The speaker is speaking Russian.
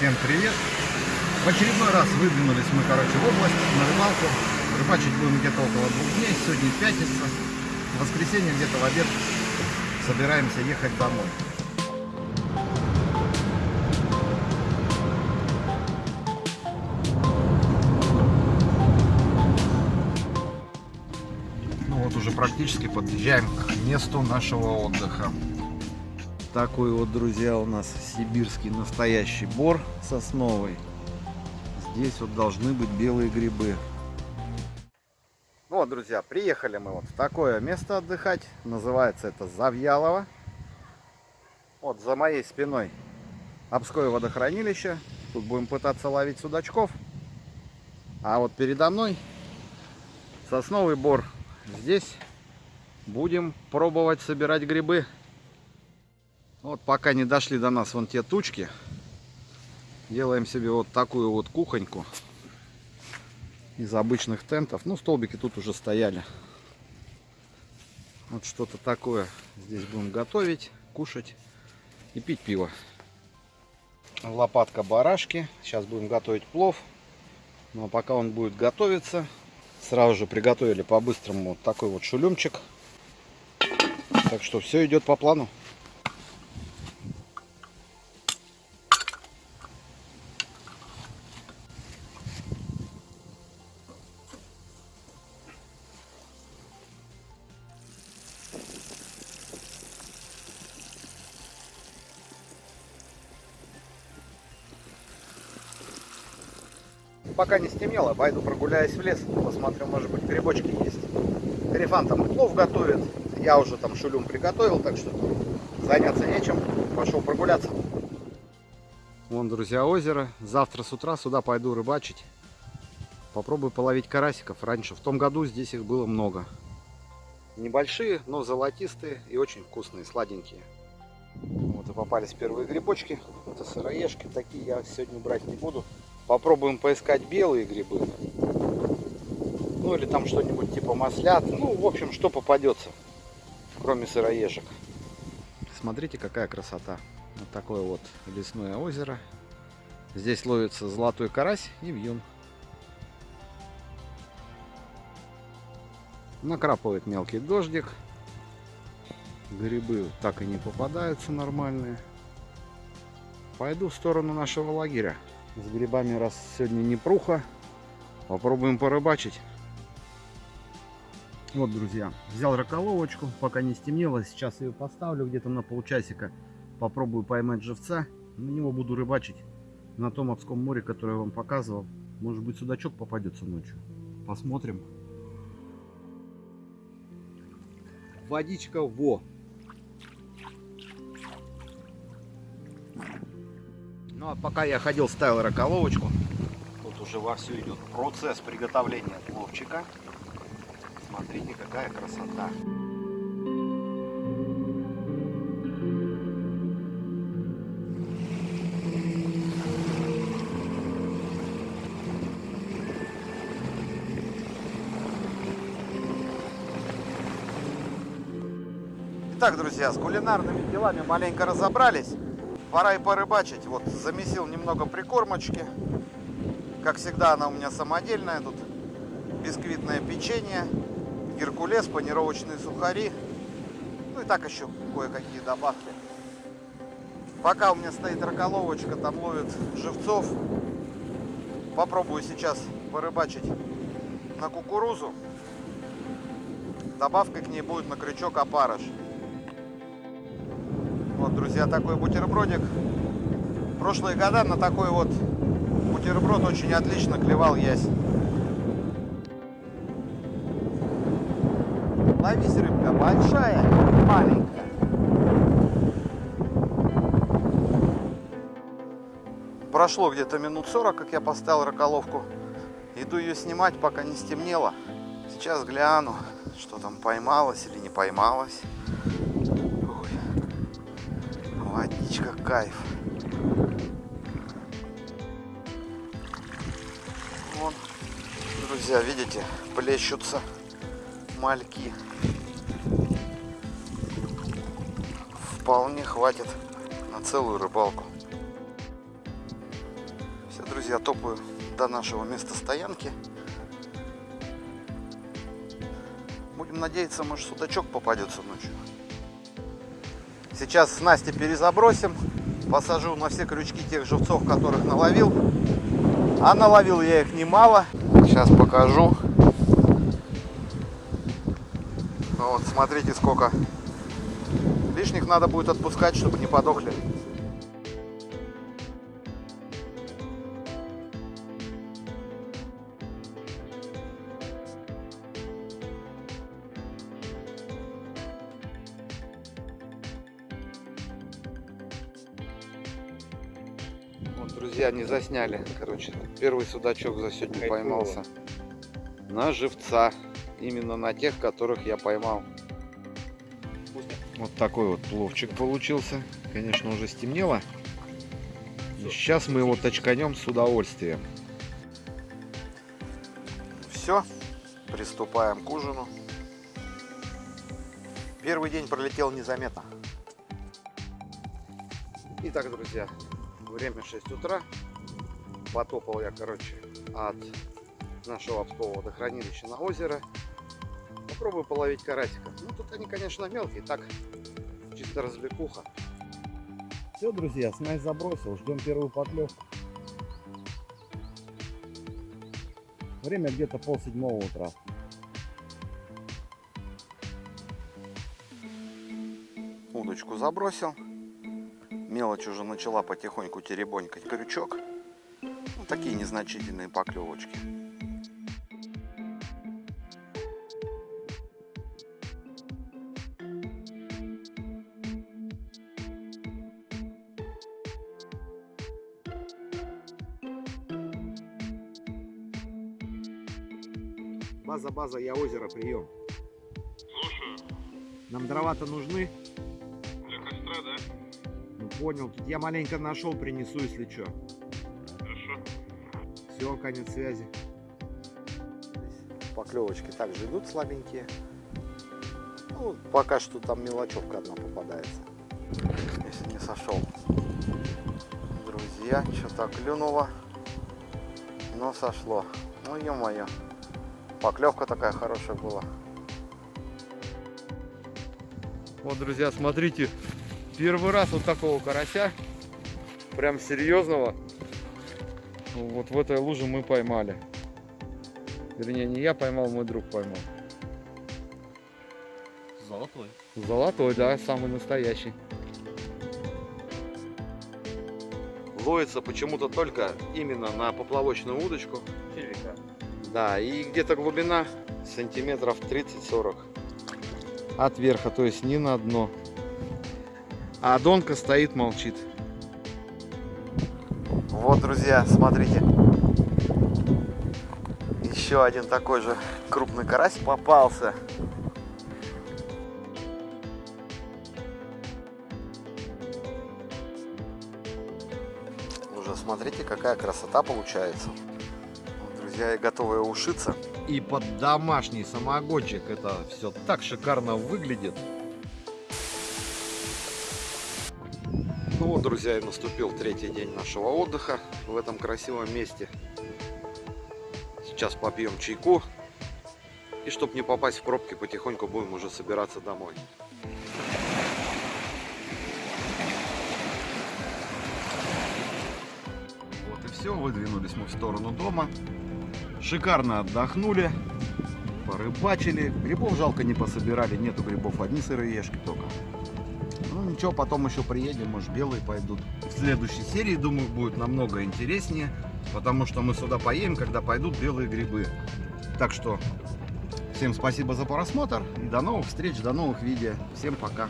Всем привет! В очередной раз выдвинулись мы, короче, в область на рыбалку. Рыбачить будем где-то около двух дней. Сегодня пятница. В воскресенье где-то в обед собираемся ехать домой. Ну вот уже практически подъезжаем к месту нашего отдыха. Такой вот, друзья, у нас сибирский настоящий бор сосновый. Здесь вот должны быть белые грибы. Вот, друзья, приехали мы вот в такое место отдыхать. Называется это Завьялово. Вот за моей спиной Обское водохранилище. Тут будем пытаться ловить судачков. А вот передо мной сосновый бор. Здесь будем пробовать собирать грибы. Вот пока не дошли до нас вон те тучки, делаем себе вот такую вот кухоньку из обычных тентов. Ну, столбики тут уже стояли. Вот что-то такое здесь будем готовить, кушать и пить пиво. Лопатка барашки. Сейчас будем готовить плов. Но пока он будет готовиться, сразу же приготовили по-быстрому вот такой вот шулюмчик. Так что все идет по плану. Пока не стемнело, пойду прогуляюсь в лес, посмотрю, может быть, грибочки есть. Карифан там плов готовит, я уже там шулюм приготовил, так что заняться нечем, пошел прогуляться. Вон, друзья, озеро. Завтра с утра сюда пойду рыбачить. Попробую половить карасиков. Раньше, в том году, здесь их было много. Небольшие, но золотистые и очень вкусные, сладенькие. Вот и попались первые грибочки. Это сыроежки. Такие я сегодня брать не буду. Попробуем поискать белые грибы. Ну или там что-нибудь типа маслят. Ну, в общем, что попадется, кроме сыроежек. Смотрите, какая красота. Вот такое вот лесное озеро. Здесь ловится золотой карась и вьюн. Накрапывает мелкий дождик. Грибы так и не попадаются нормальные. Пойду в сторону нашего лагеря. С грибами раз сегодня не пруха. Попробуем порыбачить. Вот, друзья, взял раколовочку, пока не стемнело. Сейчас ее поставлю где-то на полчасика. Попробую поймать живца. На него буду рыбачить на том Обском море, которое я вам показывал. Может быть, судачок попадется ночью. Посмотрим. Водичка во. Ну а пока я ходил, ставил раколовочку. Тут уже вовсю идет процесс приготовления пловчика. Смотрите, какая красота. Итак, друзья, с кулинарными делами маленько разобрались. Пора и порыбачить. Вот замесил немного прикормочки. Как всегда, она у меня самодельная. Тут бисквитное печенье, геркулес, панировочные сухари. Ну и так еще кое-какие добавки. Пока у меня стоит раколовочка, там ловит живцов. Попробую сейчас порыбачить на кукурузу. Добавкой к ней будет на крючок опарыш. Вот, друзья, такой бутербродик. Прошлые года на такой вот бутерброд очень отлично клевал ясь. Ловись, рыбка, большая, маленькая. Прошло где-то минут 40, как я поставил раколовку. Иду ее снимать, пока не стемнело. Сейчас гляну, что там поймалось или не поймалось. Водичка, кайф. Вон, друзья, видите, плещутся мальки. Вполне хватит на целую рыбалку. Все, друзья, топаю до нашего места стоянки. Будем надеяться, может судачок попадется ночью. Сейчас снасти перезабросим. Посажу на все крючки тех живцов, которых наловил. А наловил я их немало. Сейчас покажу. Ну вот, смотрите, сколько. Лишних надо будет отпускать, чтобы не подохли. Вот, друзья, не засняли. Короче, первый судачок за сегодня Кайфово. поймался. На живца. Именно на тех, которых я поймал. Вот такой вот пловчик получился. Конечно, уже стемнело. И сейчас мы его точканем с удовольствием. Все, приступаем к ужину. Первый день пролетел незаметно. Итак, друзья, время 6 утра. Потопал я, короче, от нашего обского водохранилища на озеро. Попробую половить карасиков. Ну, тут они, конечно, мелкие, так, чисто развлекуха. Все, друзья, снасть забросил, ждем первую поклевку. Время где-то пол седьмого утра. Удочку забросил. Мелочь уже начала потихоньку теребонькать крючок. Ну, такие незначительные поклевочки. База, база, я озеро, прием. Слушаю. Нам дрова-то нужны? Ну понял, тут я маленько нашел, принесу, если что. Хорошо. Все, конец связи. Поклевочки также идут слабенькие. Ну, пока что там мелочевка одна попадается. Если не сошел. Друзья, что-то клюнуло. Но сошло. Ну, ё-моё. Поклевка такая хорошая была. Вот, друзья, смотрите. Первый раз вот такого карася. Прям серьезного. Вот в этой луже мы поймали. Вернее, не я поймал, мой друг поймал. Золотой. Золотой, да, самый настоящий. Ловится почему-то только именно на поплавочную удочку. Червяка. Да, и где-то глубина сантиметров 30-40 от верха, то есть не на дно. А донка стоит, молчит. Вот, друзья, смотрите. Еще один такой же крупный карась попался. Уже смотрите, какая красота получается. Друзья, я готовы ушиться. И под домашний самогончик это все так шикарно выглядит. Ну вот, друзья, и наступил третий день нашего отдыха в этом красивом месте. Сейчас попьем чайку. И чтобы не попасть в пробки, потихоньку будем уже собираться домой. Вот и все, выдвинулись мы в сторону дома. Шикарно отдохнули, порыбачили. Грибов жалко не пособирали, нету грибов, одни сыроежки только. Ничего, потом еще приедем, может белые пойдут. В следующей серии, думаю, будет намного интереснее, потому что мы сюда поедем, когда пойдут белые грибы. Так что всем спасибо за просмотр и до новых встреч, до новых видео. Всем пока.